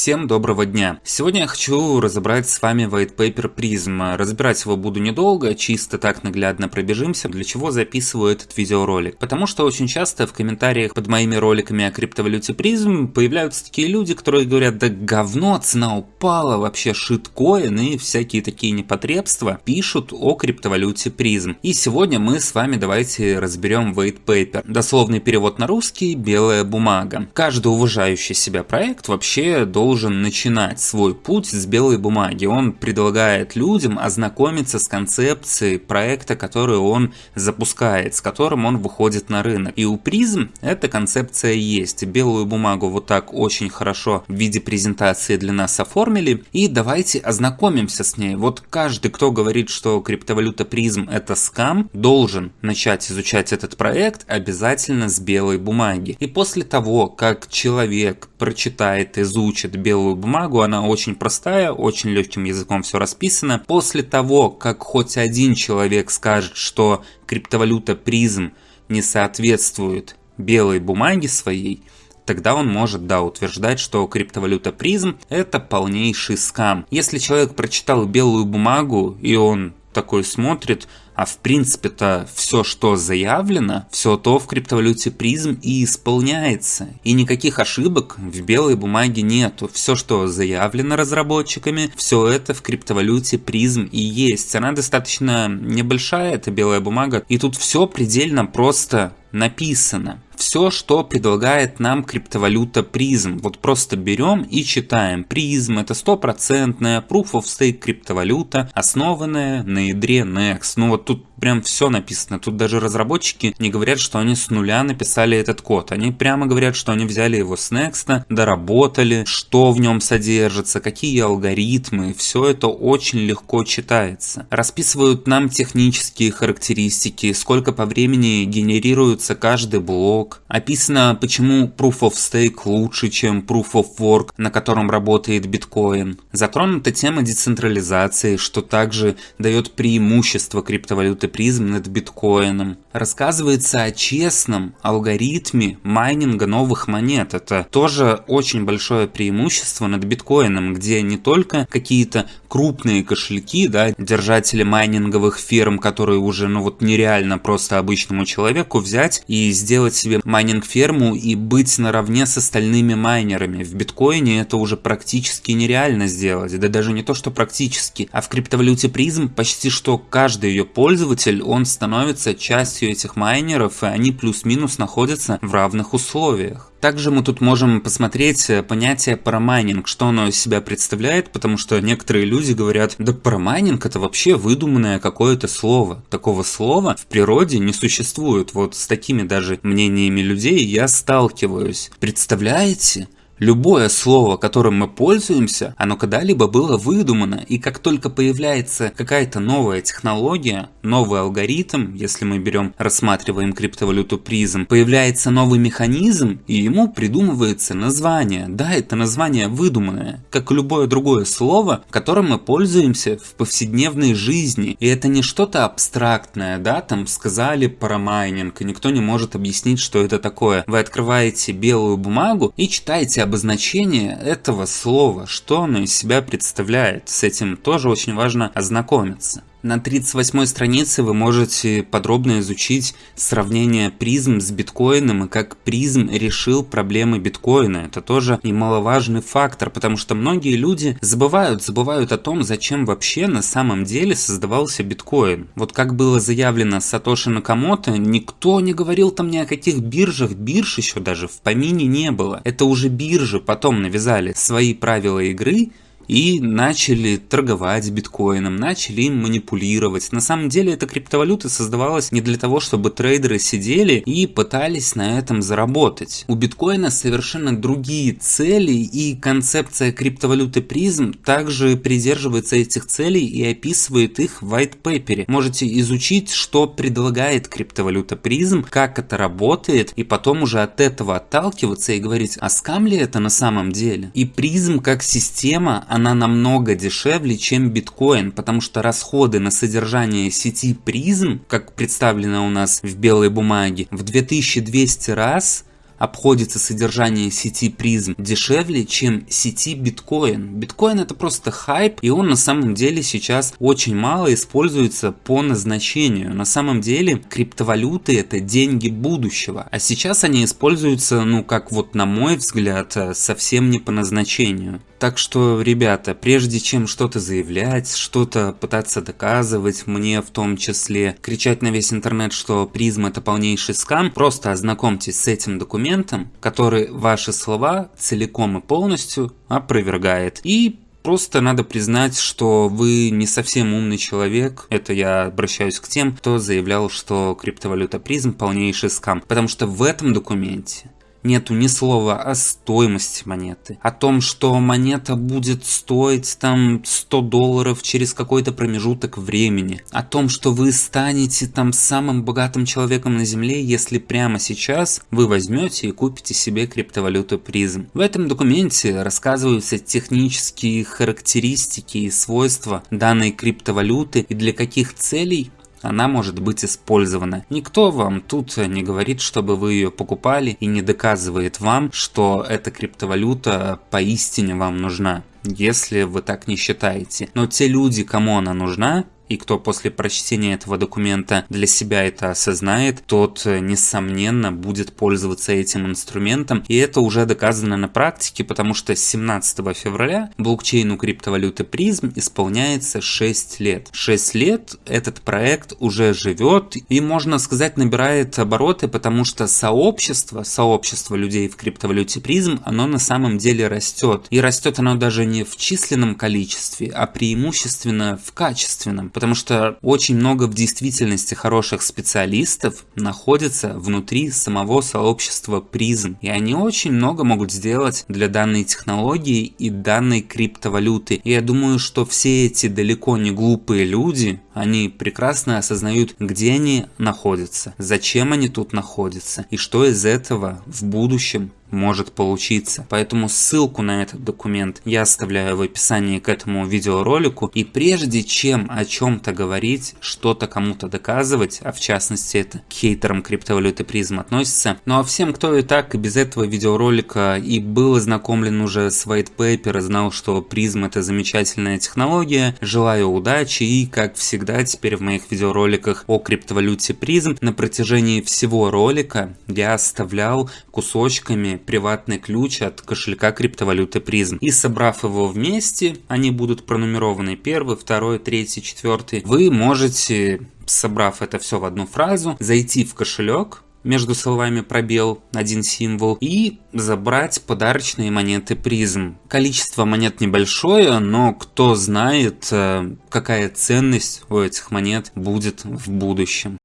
Всем доброго дня! Сегодня я хочу разобрать с вами white paper Prism. Разбирать его буду недолго, чисто так наглядно пробежимся, для чего записываю этот видеоролик. Потому что очень часто в комментариях под моими роликами о криптовалюте Prism появляются такие люди, которые говорят, да говно, цена упала, вообще шиткоин и всякие такие непотребства пишут о криптовалюте Prism. И сегодня мы с вами давайте разберем white paper. Дословный перевод на русский – белая бумага. Каждый уважающий себя проект вообще должен начинать свой путь с белой бумаги. Он предлагает людям ознакомиться с концепцией проекта, который он запускает, с которым он выходит на рынок. И у призм эта концепция есть. Белую бумагу вот так очень хорошо в виде презентации для нас оформили. И давайте ознакомимся с ней. Вот каждый, кто говорит, что криптовалюта призм это скам, должен начать изучать этот проект обязательно с белой бумаги. И после того, как человек прочитает, изучит белую бумагу, она очень простая, очень легким языком все расписано. После того, как хоть один человек скажет, что криптовалюта призм не соответствует белой бумаге своей, тогда он может, да, утверждать, что криптовалюта призм это полнейший скам. Если человек прочитал белую бумагу и он такой смотрит, а в принципе-то все, что заявлено, все то в криптовалюте призм и исполняется. И никаких ошибок в белой бумаге нету. Все, что заявлено разработчиками, все это в криптовалюте призм и есть. Она достаточно небольшая, эта белая бумага. И тут все предельно просто написано все, что предлагает нам криптовалюта призм. Вот просто берем и читаем. Призм это стопроцентная Proof of Stake криптовалюта, основанная на ядре Next. Ну вот тут прям все написано. Тут даже разработчики не говорят, что они с нуля написали этот код. Они прямо говорят, что они взяли его с Next, доработали, что в нем содержится, какие алгоритмы. Все это очень легко читается. Расписывают нам технические характеристики, сколько по времени генерируется каждый блок. Описано, почему Proof of Stake лучше, чем Proof of Work, на котором работает биткоин. Затронута тема децентрализации, что также дает преимущество криптовалюты призм над биткоином. Рассказывается о честном алгоритме майнинга новых монет. Это тоже очень большое преимущество над биткоином, где не только какие-то крупные кошельки, да, держатели майнинговых ферм, которые уже, ну вот нереально просто обычному человеку взять и сделать себе майнинг-ферму и быть наравне с остальными майнерами. В биткоине это уже практически нереально сделать. Да даже не то, что практически, а в криптовалюте призм почти что каждый ее пользователь, он становится частью этих майнеров, и они плюс-минус находятся в равных условиях. Также мы тут можем посмотреть э, понятие парамайнинг, что оно из себя представляет, потому что некоторые люди говорят, да парамайнинг это вообще выдуманное какое-то слово. Такого слова в природе не существует. Вот с такими даже мнениями людей я сталкиваюсь. Представляете? Любое слово, которым мы пользуемся, оно когда-либо было выдумано, и как только появляется какая-то новая технология, новый алгоритм, если мы берем, рассматриваем криптовалюту призм, появляется новый механизм, и ему придумывается название. Да, это название выдуманное, как любое другое слово, которым мы пользуемся в повседневной жизни. И это не что-то абстрактное, да, там сказали парамайнинг, и никто не может объяснить, что это такое. Вы открываете белую бумагу и читаете обозначение этого слова, что оно из себя представляет. С этим тоже очень важно ознакомиться. На 38 странице вы можете подробно изучить сравнение призм с биткоином и как призм решил проблемы биткоина. Это тоже немаловажный фактор, потому что многие люди забывают, забывают о том, зачем вообще на самом деле создавался биткоин. Вот как было заявлено Сатоши Накамото, никто не говорил там ни о каких биржах, бирж еще даже в помине не было. Это уже биржи потом навязали свои правила игры, и начали торговать биткоином, начали им манипулировать. На самом деле эта криптовалюта создавалась не для того, чтобы трейдеры сидели и пытались на этом заработать. У биткоина совершенно другие цели и концепция криптовалюты призм также придерживается этих целей и описывает их в white paper. Можете изучить, что предлагает криптовалюта призм, как это работает, и потом уже от этого отталкиваться и говорить, а скам ли это на самом деле? И призм как система, она намного дешевле, чем биткоин, потому что расходы на содержание сети призм, как представлено у нас в белой бумаге, в 2200 раз обходится содержание сети призм дешевле, чем сети биткоин. Биткоин это просто хайп, и он на самом деле сейчас очень мало используется по назначению. На самом деле криптовалюты это деньги будущего, а сейчас они используются, ну как вот на мой взгляд, совсем не по назначению. Так что, ребята, прежде чем что-то заявлять, что-то пытаться доказывать, мне в том числе кричать на весь интернет, что призм это полнейший скам, просто ознакомьтесь с этим документом, который ваши слова целиком и полностью опровергает. И Просто надо признать, что вы не совсем умный человек. Это я обращаюсь к тем, кто заявлял, что криптовалюта призм полнейший скам. Потому что в этом документе нету ни слова о стоимости монеты, о том, что монета будет стоить там 100 долларов через какой-то промежуток времени, о том, что вы станете там самым богатым человеком на земле, если прямо сейчас вы возьмете и купите себе криптовалюту призм. В этом документе рассказываются технические характеристики и свойства данной криптовалюты и для каких целей она может быть использована. Никто вам тут не говорит, чтобы вы ее покупали и не доказывает вам, что эта криптовалюта поистине вам нужна если вы так не считаете. Но те люди, кому она нужна, и кто после прочтения этого документа для себя это осознает, тот, э, несомненно, будет пользоваться этим инструментом. И это уже доказано на практике, потому что с 17 февраля блокчейну криптовалюты призм исполняется 6 лет. 6 лет этот проект уже живет и, можно сказать, набирает обороты, потому что сообщество, сообщество людей в криптовалюте призм, оно на самом деле растет. И растет оно даже не в численном количестве, а преимущественно в качественном потому что очень много в действительности хороших специалистов находится внутри самого сообщества призм, и они очень много могут сделать для данной технологии и данной криптовалюты. И я думаю, что все эти далеко не глупые люди, они прекрасно осознают, где они находятся, зачем они тут находятся, и что из этого в будущем может получиться. Поэтому ссылку на этот документ я оставляю в описании к этому видеоролику. И прежде чем о чем-то говорить, что-то кому-то доказывать, а в частности это к хейтерам криптовалюты призм относится, ну а всем, кто и так и без этого видеоролика и был ознакомлен уже с white paper, знал, что призм это замечательная технология, желаю удачи и как всегда теперь в моих видеороликах о криптовалюте призм на протяжении всего ролика я оставлял кусочками приватный ключ от кошелька криптовалюты призм. И собрав его вместе, они будут пронумерованы первый, второй, третий, четвертый. Вы можете, собрав это все в одну фразу, зайти в кошелек, между словами пробел один символ и забрать подарочные монеты призм. Количество монет небольшое, но кто знает, э, какая ценность у этих монет будет в будущем.